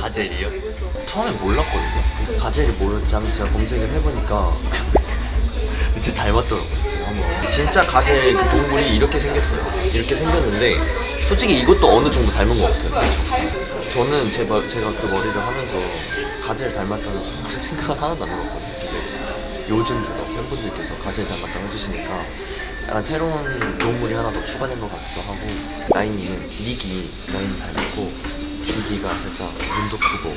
가젤이요? 처음에 몰랐거든요. 가젤이 뭐였지 하면서 제가 검색을 해보니까 진짜 닮았더라고요. 진짜 가젤 그 동물이 이렇게 생겼어요. 이렇게 생겼는데 솔직히 이것도 어느 정도 닮은 것 같아요. 그쵸? 저는 제, 머- 제가 그 머리를 하면서 가젤 닮았다는 생각을 하나도 안 근데 요즘 들어 팬분들께서 가젤 닮았다고 해주시니까 약간 새로운 동물이 하나 더 추가된 것 같기도 하고 라인이는 닉이 라인 닮았고 주디가 살짝 눈도 크고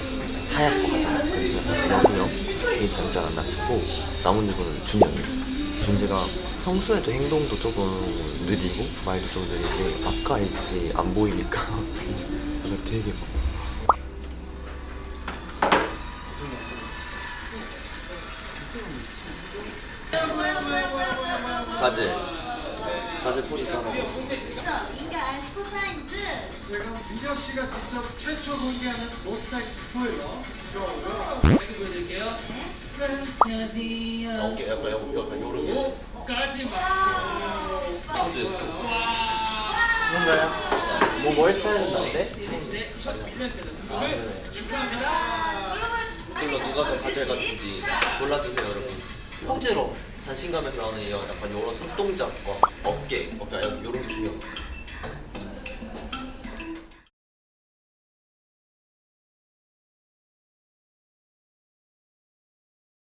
하얗고 하잖아요. 그래서 약간 여구형이 닮지 않았나 싶고 나머지분은 준영이 준지가 평소에도 행동도 조금 느리고 말도 좀 느린데 아까 있지 안 보이니까. 되게 막. 가젤 가젤 소리 따라 인가 스포타임즈 네, 그럼 민혁 씨가 직접 최초 공개하는 몬스타엑스 스포일러. 보여드릴게요. 어깨 약간 약간 약간 요런 게 까지 마. 포즈 뭔가요? 뭐 머리스타일은 나인데? 네, 첫 미니언 셀러드를 축하합니다. 이걸로 누가 더 같은지 골라주세요 여러분 포즈로 자신감에서 나오는 이 약간 요런 손동작과 어깨 어깨 요런 게 중요해요